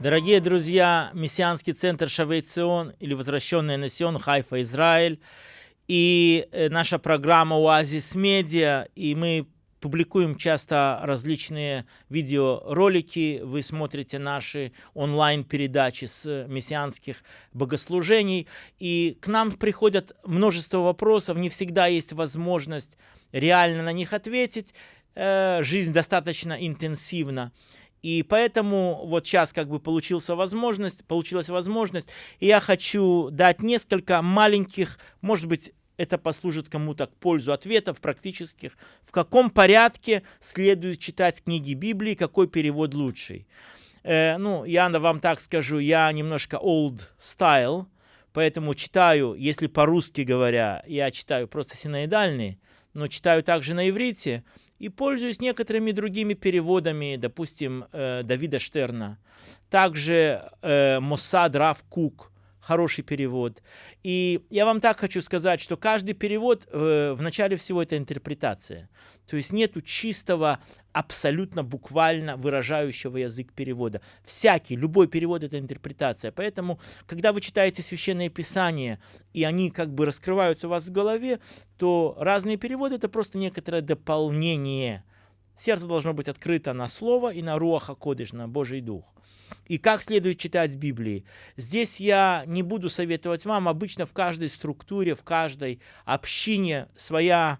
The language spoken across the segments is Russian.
Дорогие друзья, Мессианский центр Шавейцион или Возвращенный на Сион, Хайфа, Израиль. И э, наша программа Оазис Медиа, и мы публикуем часто различные видеоролики, вы смотрите наши онлайн-передачи с мессианских богослужений, и к нам приходят множество вопросов, не всегда есть возможность реально на них ответить, э, жизнь достаточно интенсивна. И поэтому вот сейчас как бы получился возможность, получилась возможность, и я хочу дать несколько маленьких, может быть, это послужит кому-то к пользу ответов практических, в каком порядке следует читать книги Библии, какой перевод лучший. Э, ну, я вам так скажу, я немножко old style, поэтому читаю, если по-русски говоря, я читаю просто синоидальный, но читаю также на иврите, и пользуюсь некоторыми другими переводами, допустим, э, Давида Штерна. Также э, Моссад Рав Кук, хороший перевод. И я вам так хочу сказать, что каждый перевод э, в начале всего это интерпретация. То есть нету чистого, абсолютно буквально выражающего язык перевода. Всякий, любой перевод это интерпретация. Поэтому, когда вы читаете священные писания, и они как бы раскрываются у вас в голове, то разные переводы это просто некоторое дополнение. Сердце должно быть открыто на слово и на руаха кодыш, на Божий Дух и как следует читать Библии. Здесь я не буду советовать вам, обычно в каждой структуре, в каждой общине своя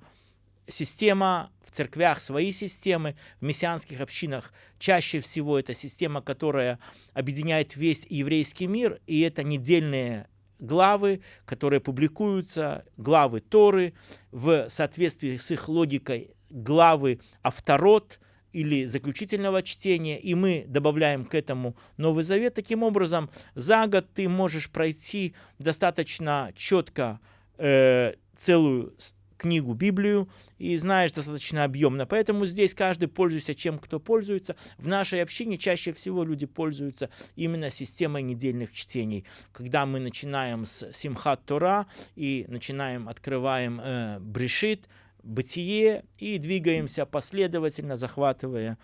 система, в церквях свои системы, в мессианских общинах чаще всего это система, которая объединяет весь еврейский мир, и это недельные главы, которые публикуются, главы Торы, в соответствии с их логикой главы Авторот – или заключительного чтения, и мы добавляем к этому Новый Завет. Таким образом, за год ты можешь пройти достаточно четко э, целую книгу, Библию, и знаешь достаточно объемно. Поэтому здесь каждый пользуется чем кто пользуется. В нашей общине чаще всего люди пользуются именно системой недельных чтений. Когда мы начинаем с Симхат Тора и начинаем, открываем э, Брешит, бытие и двигаемся последовательно, захватывая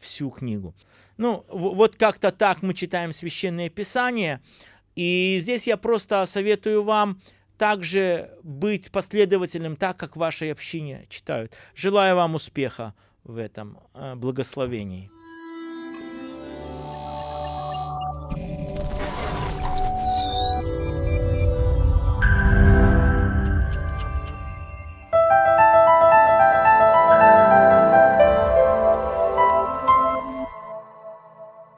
всю книгу. Ну, вот как-то так мы читаем Священное Писание. И здесь я просто советую вам также быть последовательным так, как в вашей общине читают. Желаю вам успеха в этом э, благословении.